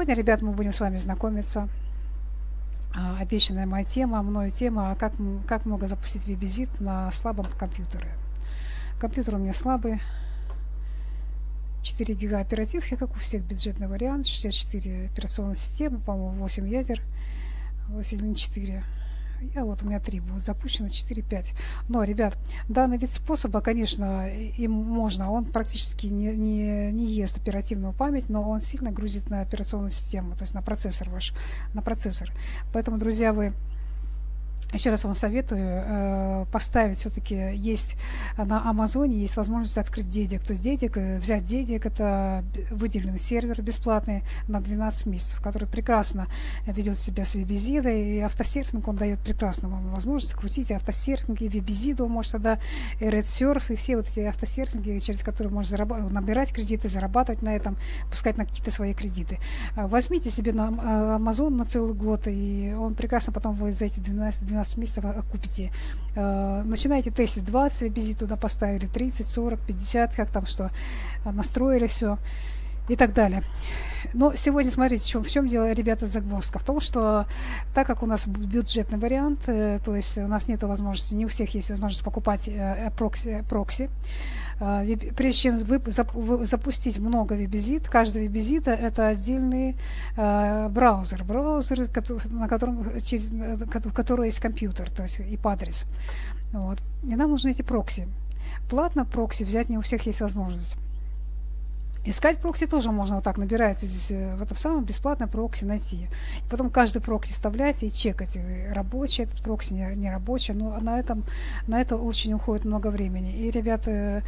Сегодня, ребят, мы будем с вами знакомиться. А, обещанная моя тема, мною тема, как, как много запустить веб-визит на слабом компьютере. Компьютер у меня слабый. 4 гига оперативки, как у всех, бюджетный вариант. 64 операционной системы, по-моему, 8 ядер. 8 4 я вот у меня 3 будет запущено, 4-5. Но, ребят, данный вид способа, конечно, им можно. Он практически не, не, не ест оперативную память, но он сильно грузит на операционную систему, то есть на процессор ваш, на процессор. Поэтому, друзья, вы еще раз вам советую э, поставить все-таки есть на Амазоне есть возможность открыть дедик. То есть дедик, э, взять дедик, это выделенный сервер бесплатный на 12 месяцев, который прекрасно ведет себя с вебизидой. И автосерфинг он дает прекрасно вам возможность крутить автосерфинг и вебизиду, может тогда и RedSurf, и все вот эти автосерфинги, через которые можно набирать кредиты, зарабатывать на этом, пускать на какие-то свои кредиты. Э, возьмите себе на Amazon на целый год, и он прекрасно потом вы за эти 12, 12 12 месяцев окупите. Э, начинаете тестить 20 визит туда поставили, 30, 40, 50, как там что, э, настроили все и так далее. Но сегодня, смотрите, в чем, в чем дело, ребята, загвоздка. В том, что так как у нас бюджетный вариант, э, то есть у нас нет возможности, не у всех есть возможность покупать э, прокси, прокси а, прежде чем вы, запустить много веб-визит, каждый веб-визит это отдельный э, браузер, браузер, на котором, через, в котором есть компьютер, то есть IP-адрес. Вот. И нам нужны эти прокси. Платно прокси взять не у всех есть возможность. Искать прокси тоже можно вот так, набирается здесь э, в этом самом бесплатно прокси найти. И потом каждый прокси вставлять и чекать, э, рабочий этот прокси, не, не рабочий. Но на, этом, на это очень уходит много времени. И ребята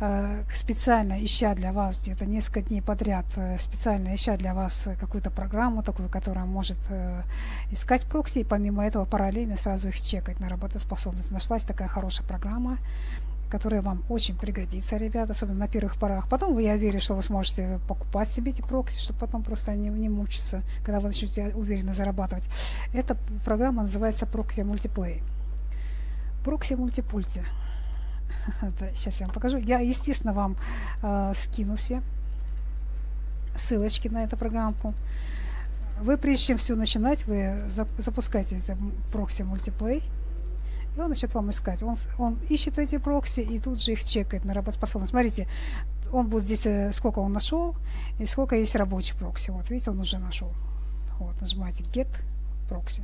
э, специально ища для вас где-то несколько дней подряд, специально ища для вас какую-то программу такую, которая может искать прокси, и помимо этого параллельно сразу их чекать на работоспособность. Нашлась такая хорошая программа которая вам очень пригодится, ребята, особенно на первых порах. Потом я верю, что вы сможете покупать себе эти прокси, чтобы потом просто не, не мучиться, когда вы начнете уверенно зарабатывать. Эта программа называется Proxy Multiplay. Proxy Multipulti. Сейчас я вам покажу. Я, естественно, вам э, скину все ссылочки на эту программку. Вы, прежде чем все начинать, вы запускаете Proxy Multiplay и он начнет вам искать. Он, он ищет эти прокси и тут же их чекает на работоспособность. Смотрите, он будет здесь, э, сколько он нашел, и сколько есть рабочий прокси. Вот, видите, он уже нашел. Вот, нажимаете Get proxy,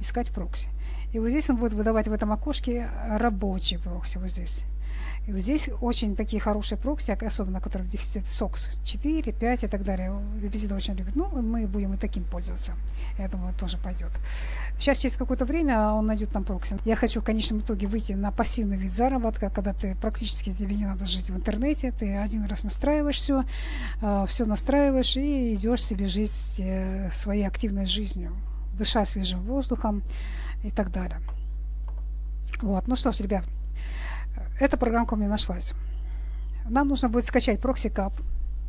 искать прокси. И вот здесь он будет выдавать в этом окошке рабочий прокси, вот здесь. И вот здесь очень такие хорошие прокси, особенно которые в дефиците SOCKS 4, 5 и так далее. Webisida очень любит. Ну, мы будем и таким пользоваться. Я думаю, тоже пойдет. Сейчас через какое-то время он найдет нам прокси. Я хочу в конечном итоге выйти на пассивный вид заработка, когда ты практически тебе не надо жить в интернете, ты один раз настраиваешь все, а, все настраиваешь и идешь себе жить э, своей активной жизнью, дыша свежим воздухом и так далее. Вот, ну что ж, ребят, эта программка у меня нашлась. Нам нужно будет скачать прокси-кап.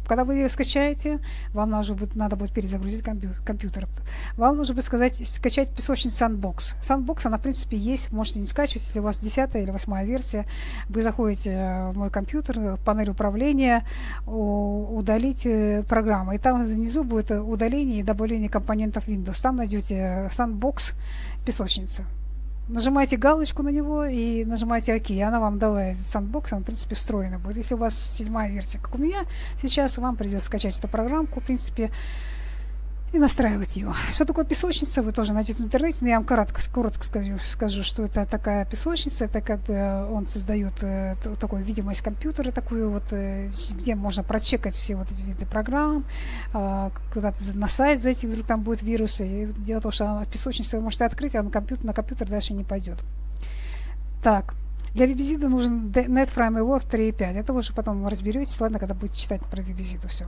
Когда вы ее скачаете, вам нужно будет, надо будет перезагрузить компьютер. Вам нужно будет сказать, скачать песочницу Sandbox. Sandbox, она в принципе есть, можете не скачивать, если у вас 10 или 8 версия. Вы заходите в мой компьютер, панель управления, удалите программу. И там внизу будет удаление и добавление компонентов Windows. Там найдете Sandbox песочница нажимаете галочку на него и нажимаете ОК, и она вам этот сандбокс, он, в принципе, встроенный будет. Если у вас седьмая версия, как у меня, сейчас вам придется скачать эту программку, в принципе, и настраивать ее. Что такое песочница, вы тоже найдете в интернете, но я вам коротко, коротко скажу, скажу, что это такая песочница, это как бы э, он создает э, такую видимость компьютера, такую вот, э, где можно прочекать все вот эти виды программ, э, куда-то на сайт зайти, вдруг там будет вирусы. И дело в том, что песочница вы можете открыть, а на компьютер, на компьютер дальше не пойдет. Так, для вебизида нужен NetFrame Word 3.5. Это вы уже потом разберетесь, ладно, когда будете читать про вебизиду все.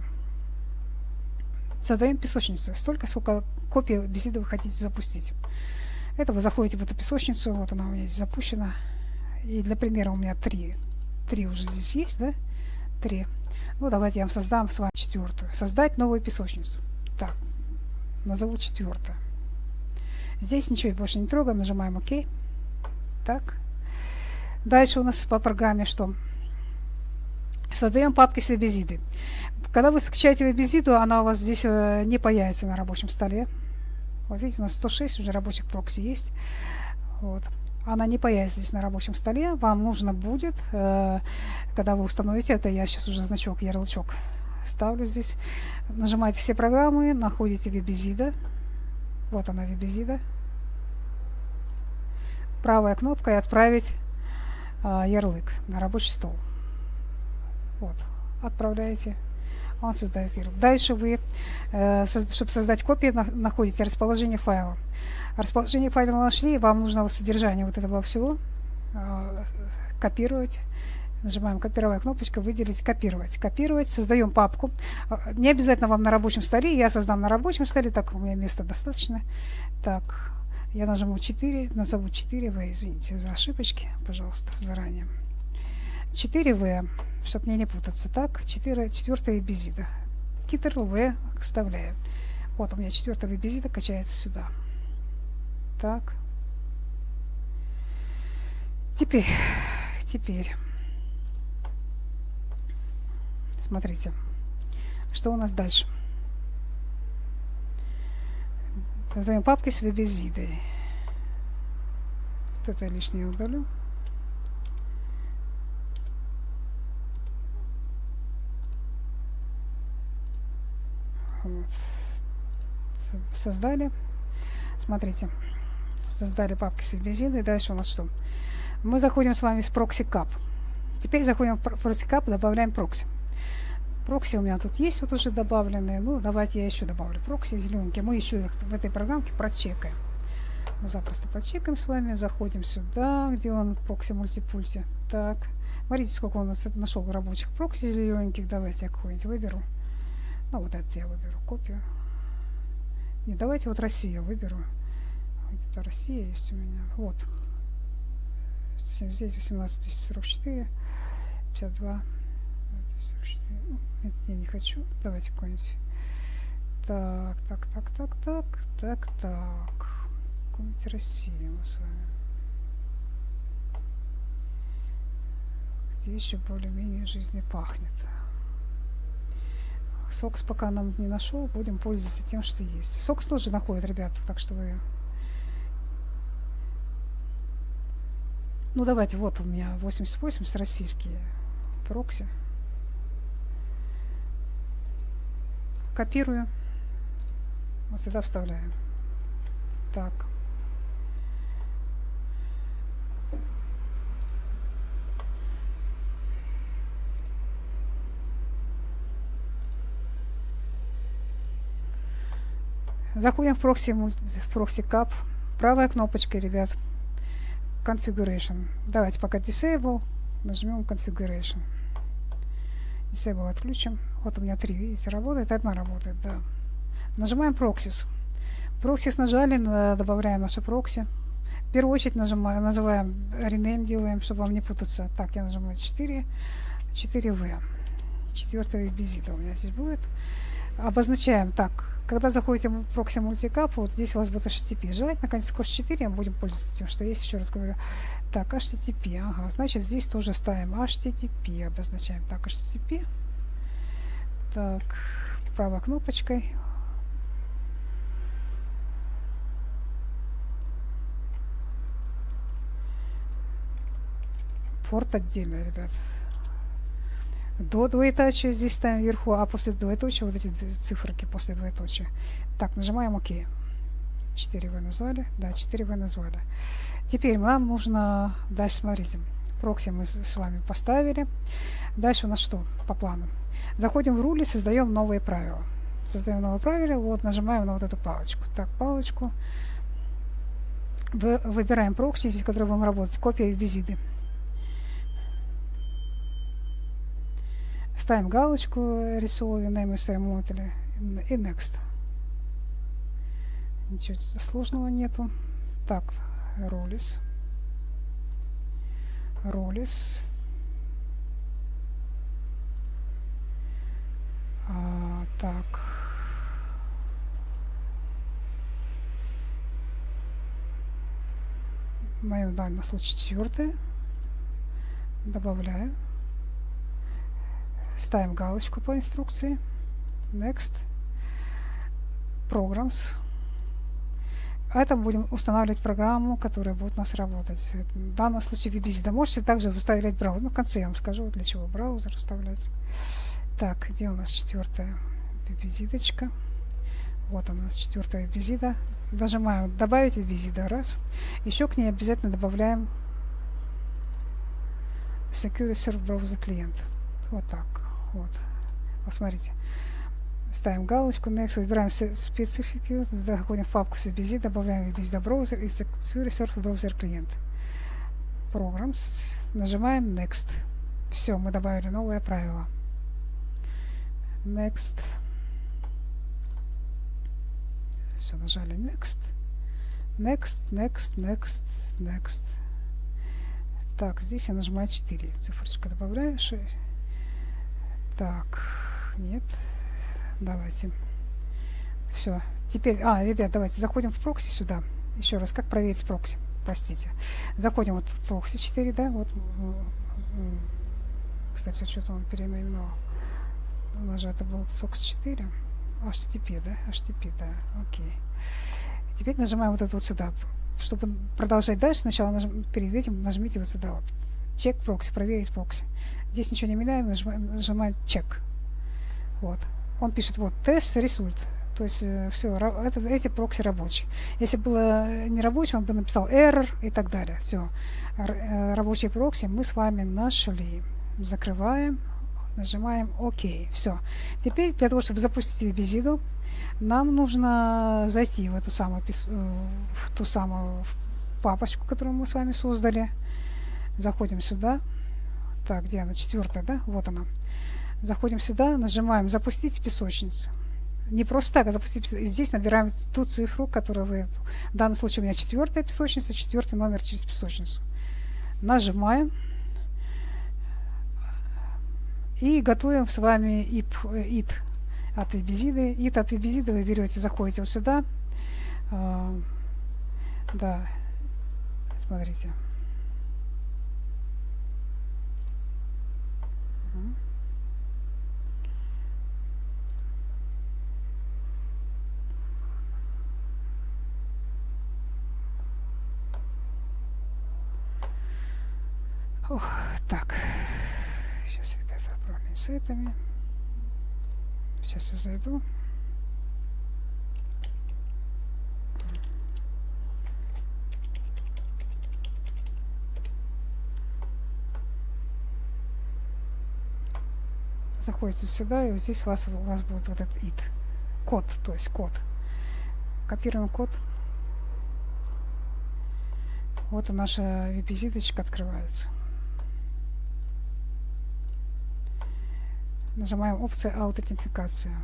Создаем песочницу. Столько, сколько копий беседы вы хотите запустить. Это вы заходите в эту песочницу. Вот она у меня здесь запущена. И для примера у меня три. Три уже здесь есть, да? Три. Ну, давайте я вам создам с вами четвертую. Создать новую песочницу. Так, назову четвертую. Здесь ничего больше не трогаем, нажимаем ОК. Так. Дальше у нас по программе что? Создаем папки с вебизидой. Когда вы скачаете вебизиду, она у вас здесь э, не появится на рабочем столе. Вот видите, у нас 106 уже рабочих прокси есть. Вот. Она не появится здесь на рабочем столе. Вам нужно будет, э, когда вы установите это, я сейчас уже значок, ярлычок ставлю здесь. Нажимаете все программы, находите вебизида. Вот она вебизида. Правая кнопка и отправить э, ярлык на рабочий стол. Вот, отправляете он создает ярлык. Дальше вы, э, чтобы создать копию, находите расположение файла. Расположение файла нашли, вам нужно содержание вот этого всего э, копировать. Нажимаем копировая кнопочка, выделить, копировать. Копировать, создаем папку. Э, не обязательно вам на рабочем столе, я создам на рабочем столе, так у меня места достаточно. Так, я нажму 4, назову 4В, извините за ошибочки, пожалуйста, заранее. 4В чтобы мне не путаться. Так, 4, четвертая безида. Китер В вставляю. Вот у меня четвертая безида качается сюда. Так. Теперь, теперь. Смотрите, что у нас дальше. Создаем папки с вебезидой. Вот это лишнее удалю. Создали. Смотрите, создали папки с бензином. И дальше у нас что? Мы заходим с вами с прокси кап. Теперь заходим в прокси кап, добавляем прокси. Прокси у меня тут есть вот уже добавленные. Ну, давайте я еще добавлю прокси зелененькие. Мы еще их в этой программке прочекаем. Мы запросто прочекаем с вами. Заходим сюда, где он прокси мультипульте. Так. Смотрите, сколько у нас нашел рабочих прокси зелененьких. Давайте я какой-нибудь выберу. Ну, вот это я выберу копию. Не, давайте вот Россию выберу. Где-то Россия есть у меня. Вот. 179, 18, 244, 52, 244. Ну, это я не хочу. Давайте какой-нибудь. Так, так, так, так, так, так, так. Какую-нибудь Россию мы с вами. Где еще более-менее жизни пахнет. Сокс пока нам не нашел, будем пользоваться тем, что есть. Сокс тоже находит, ребят, так что вы... Ну, давайте, вот у меня 8080 российские прокси. Копирую. Вот сюда вставляю. Так. Заходим в прокси, в прокси кап. Правая кнопочка, ребят. Configuration. Давайте пока Disable. Нажмем Configuration. Disable отключим. Вот у меня три, видите, работает. Одна работает, да. Нажимаем Proxies. Proxies нажали, добавляем наши прокси. В первую очередь нажимаем, называем rename, делаем, чтобы вам не путаться. Так, я нажимаю 4, 4V. Четвертая визита у меня здесь будет. Обозначаем так, когда заходите в прокси мультикап, вот здесь у вас будет HTTP. Желательно, конечно, с 4 мы будем пользоваться тем, что есть, еще раз говорю. Так, HTTP, ага, значит, здесь тоже ставим HTTP, обозначаем так, HTTP. Так, правой кнопочкой. Порт отдельно, ребят до двоеточия здесь ставим вверху, а после двоеточия вот эти циферки после двоеточия. Так, нажимаем ОК. 4В назвали. Да, 4В назвали. Теперь нам нужно... Дальше смотрите. Прокси мы с вами поставили. Дальше у нас что по плану? Заходим в руль создаем новые правила. Создаем новые правила. Вот нажимаем на вот эту палочку. Так, палочку. Выбираем прокси, в котором будем работать. Копия визиты. Ставим галочку рисовую name remote и next. Ничего сложного нету. Так, ролис. Ролис. А, так. В моем данном случае четвертое. Добавляю. Ставим галочку по инструкции. Next. Programs. Это будем устанавливать программу, которая будет у нас работать. В данном случае WebVisita. Можете также выставлять браузер. Ну, в конце я вам скажу, для чего браузер вставлять. Так, где у нас четвертая визиточка? Вот у нас четвертая визита. Нажимаем добавить визита раз. Еще к ней обязательно добавляем Security Server Browser клиент. Вот так. Вот. Посмотрите. Ставим галочку Next, выбираем специфики, заходим в папку CBZ, добавляем VBZ браузер и Security Server Browser клиент. Programs. Нажимаем Next. Все, мы добавили новое правило. Next. Все, нажали Next. Next, Next, Next, Next. Так, здесь я нажимаю 4. Цифрочка добавляю 6. Так, нет. Давайте. Все. Теперь, а, ребят, давайте заходим в прокси сюда. Еще раз, как проверить прокси? Простите. Заходим вот в прокси 4, да, вот. Кстати, вот что-то он переименовал. У нас же это был SOX 4. HTTP, да? HTTP, да, окей. Теперь нажимаем вот это вот сюда. Чтобы продолжать дальше, сначала нажим, перед этим нажмите вот сюда вот. Чек прокси, проверить прокси. Здесь ничего не меняем, нажимаем, чек. Вот. Он пишет вот тест, результ. То есть э, все, это, эти прокси рабочие. Если было не рабочий, он бы написал error и так далее. Все. Э, рабочие прокси мы с вами нашли. Закрываем, нажимаем ОК. Все. Теперь для того, чтобы запустить визиду, нам нужно зайти в эту самую, э, в ту самую папочку, которую мы с вами создали. Заходим сюда. Так, где она? Четвертая, да? Вот она. Заходим сюда, нажимаем «Запустить песочницу». Не просто так, а запустить. Здесь набираем ту цифру, которую вы... В данном случае у меня четвертая песочница, четвертый номер через песочницу. Нажимаем. И готовим с вами IP, IT от вебизиды. IT от вебизиды вы берете, заходите вот сюда. А, да, смотрите. Ох, так. Сейчас, ребята, этими. Сейчас я зайду. Заходите сюда, и вот здесь у вас, у вас будет вот этот id. Код, то есть код. Копируем код. Вот и наша визиточка открывается. Нажимаем опция аутентификация.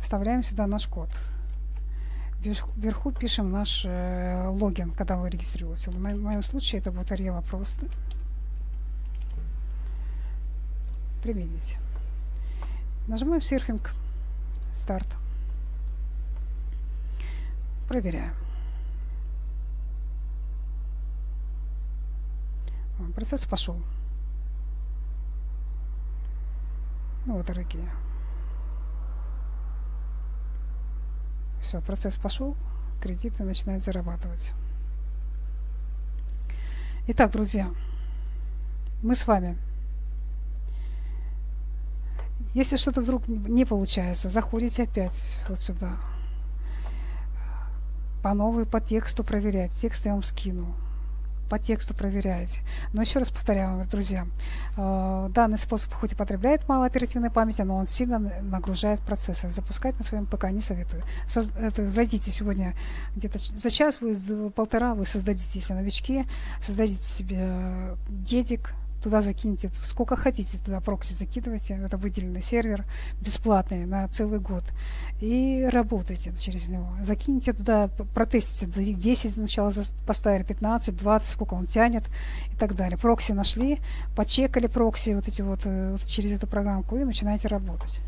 Вставляем сюда наш код. Вверху пишем наш э, логин, когда вы регистрируетесь. В моем случае это будет Рева просто. Применить. Нажимаем серфинг. Старт. Проверяем. Процесс пошел. Ну, вот, дорогие. Все, процесс пошел, кредиты начинают зарабатывать. Итак, друзья, мы с вами. Если что-то вдруг не получается, заходите опять вот сюда. По новой, по тексту проверять. Текст я вам скину по тексту проверяете. Но еще раз повторяю, друзья, э, данный способ хоть и потребляет мало оперативной памяти, но он сильно нагружает процессы. Запускать на своем ПК не советую. Зайдите сегодня где-то за час, вы, полтора вы создадите, если новички, создадите себе дедик, туда закиньте сколько хотите, туда прокси закидывайте, это выделенный сервер, бесплатный на целый год, и работайте через него. Закиньте туда, протестите, 10 сначала поставили, 15, 20, сколько он тянет и так далее. Прокси нашли, почекали прокси вот эти вот, э, вот через эту программку и начинаете работать.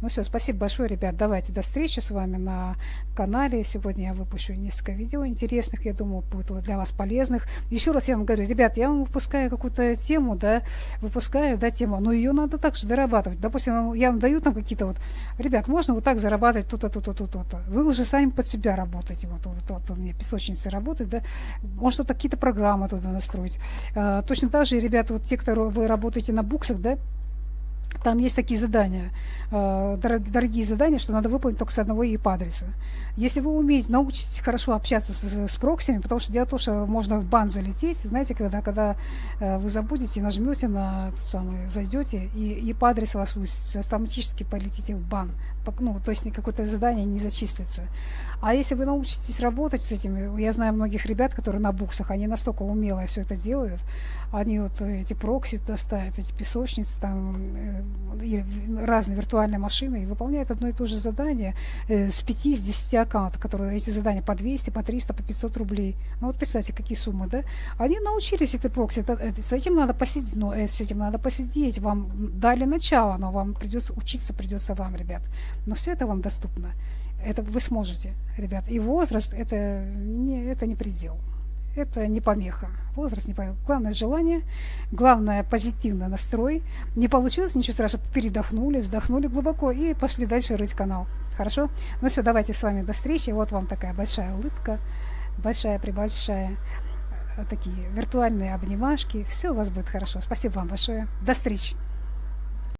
Ну все, спасибо большое, ребят. Давайте до встречи с вами на канале. Сегодня я выпущу несколько видео интересных, я думаю, будет для вас полезных. Еще раз я вам говорю, ребят, я вам выпускаю какую-то тему, да, выпускаю, да, тему, но ее надо также дорабатывать. Допустим, я вам даю там какие-то вот, ребят, можно вот так зарабатывать то-то, то-то, то-то. Вы уже сами под себя работаете. Вот, вот, вот у меня песочница работает, да, может, какие-то программы туда настроить. А, точно так же, ребята, вот те, кто вы работаете на буксах, да, там есть такие задания, э, дорогие задания, что надо выполнить только с одного IP-адреса. Если вы умеете, научитесь хорошо общаться с, с проксиями, потому что дело в том, что можно в бан залететь, знаете, когда, когда э, вы забудете, нажмете на самый, зайдете, и IP-адрес вас высится, автоматически полетите в бан. Ну, то есть какое-то задание не зачислится. А если вы научитесь работать с этими, я знаю многих ребят, которые на буксах, они настолько умело все это делают, они вот эти прокси доставят, эти песочницы, там, э, разные виртуальные машины, и выполняют одно и то же задание э, с 5, с 10 аккаунтов, которые эти задания по 200, по 300, по 500 рублей. Ну вот представьте, какие суммы, да? Они научились этой прокси, это, это, с этим надо посидеть, но э, с этим надо посидеть, вам дали начало, но вам придется учиться, придется вам, ребят. Но все это вам доступно. Это вы сможете, ребят. И возраст это не, это не предел. Это не помеха. Возраст не помеха. Главное желание, главное позитивный настрой. Не получилось, ничего страшного. Передохнули, вздохнули глубоко и пошли дальше рыть канал. Хорошо? Ну все, давайте с вами до встречи. Вот вам такая большая улыбка. Большая-пребольшая. Такие виртуальные обнимашки. Все у вас будет хорошо. Спасибо вам большое. До встречи.